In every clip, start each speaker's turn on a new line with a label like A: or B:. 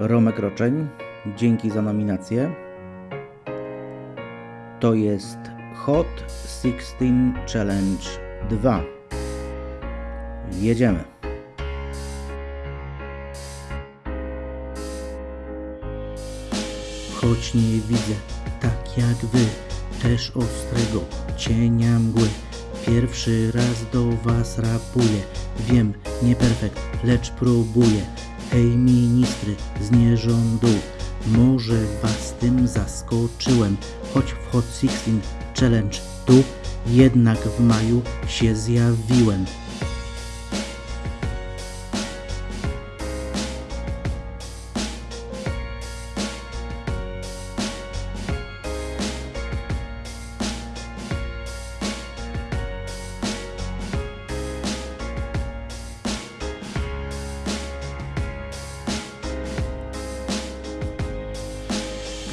A: Romek Roczeń, dzięki za nominację. To jest Hot 16 Challenge 2. Jedziemy. Choć nie widzę, tak jak wy, też ostrego cienia mgły. Pierwszy raz do was rapuję, wiem, nie perfekt, lecz próbuję. Hej ministry z nierządu, może was tym zaskoczyłem, choć w Hot 16 Challenge tu jednak w maju się zjawiłem.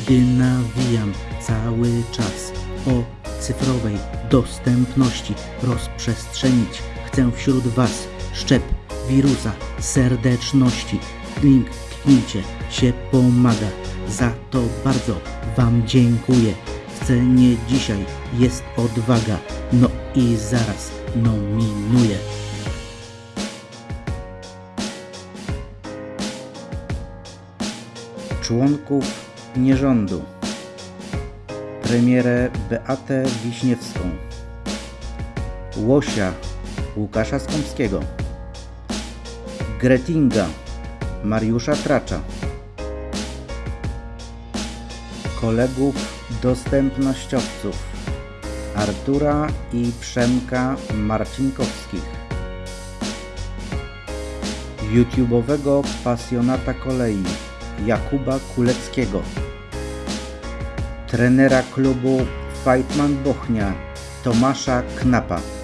A: Gdy nawijam cały czas o cyfrowej dostępności rozprzestrzenić chcę wśród Was szczep wirusa serdeczności. Link kliknijcie się pomaga. Za to bardzo Wam dziękuję. Chcę nie dzisiaj, jest odwaga. No i zaraz nominuję. Członków nierządu. Premierę Beatę Wiśniewską. Łosia Łukasza Skąpskiego. Gretinga Mariusza Tracza. Kolegów dostępnościowców Artura i Przemka Marcinkowskich. YouTube'owego pasjonata kolei Jakuba Kuleckiego. Trenera klubu Fightman Bochnia Tomasza Knapa.